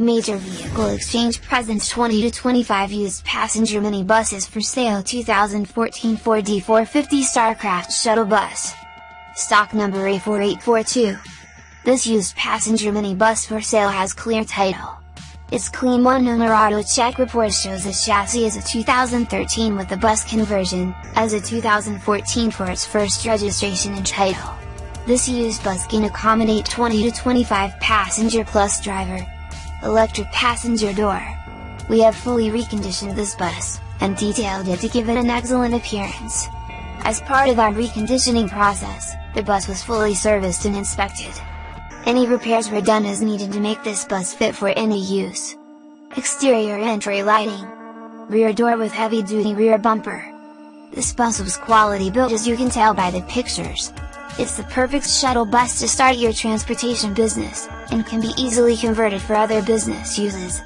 Major Vehicle Exchange presents 20 to 25 used passenger minibuses for sale 2014 Ford E450 Starcraft Shuttle Bus. Stock number A4842. This used passenger minibus for sale has clear title. Its clean one owner auto check report shows the chassis is a 2013 with the bus conversion, as a 2014 for its first registration and title. This used bus can accommodate 20 to 25 passenger plus driver, electric passenger door. We have fully reconditioned this bus, and detailed it to give it an excellent appearance. As part of our reconditioning process, the bus was fully serviced and inspected. Any repairs were done as needed to make this bus fit for any use. Exterior entry lighting. Rear door with heavy duty rear bumper. This bus was quality built as you can tell by the pictures. It's the perfect shuttle bus to start your transportation business, and can be easily converted for other business uses.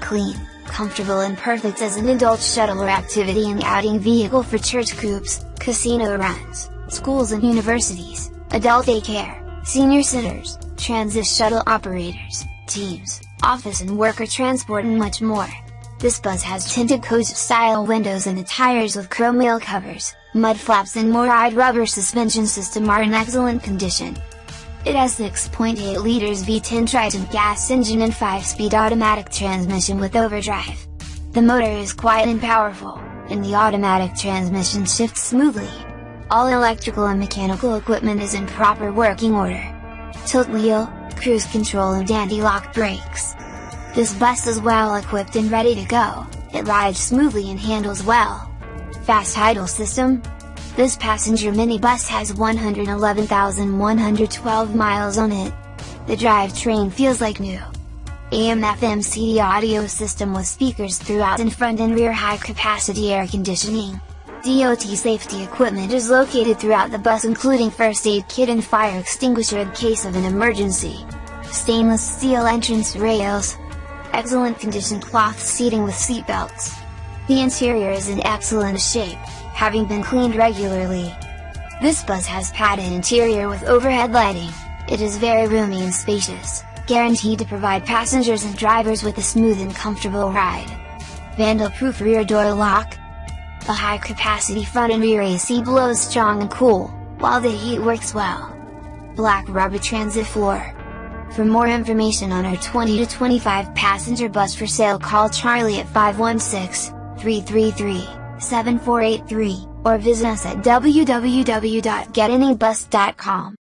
Clean, comfortable and perfect as an adult shuttle or activity and outing vehicle for church groups, casino runs, schools and universities, adult daycare, senior centers, transit shuttle operators, teams, office and worker transport and much more. This bus has tinted coach-style windows and the tires with chrome wheel covers, mud flaps and MORryde rubber suspension system are in excellent condition. It has 6.8 liters V10 Triton gas engine and 5-speed automatic transmission with overdrive. The motor is quiet and powerful, and the automatic transmission shifts smoothly. All electrical and mechanical equipment is in proper working order. Tilt wheel, cruise control and anti-lock brakes. This bus is well equipped and ready to go, it rides smoothly and handles well. Fast idle system? This passenger minibus has 111,112 miles on it. The drivetrain feels like new. AM FM CD audio system with speakers throughout and front and rear high capacity air conditioning. DOT safety equipment is located throughout the bus including first aid kit and fire extinguisher in case of an emergency. Stainless steel entrance rails. Excellent condition cloth seating with seat belts. The interior is in excellent shape, having been cleaned regularly. This bus has padded interior with overhead lighting, it is very roomy and spacious, guaranteed to provide passengers and drivers with a smooth and comfortable ride. Vandal-proof rear door lock. The high-capacity front and rear AC blows strong and cool, while the heat works well. Black rubber transit floor. For more information on our 20 to 25 passenger bus for sale call Charlie at 516-333-7483, or visit us at www.getanybus.com.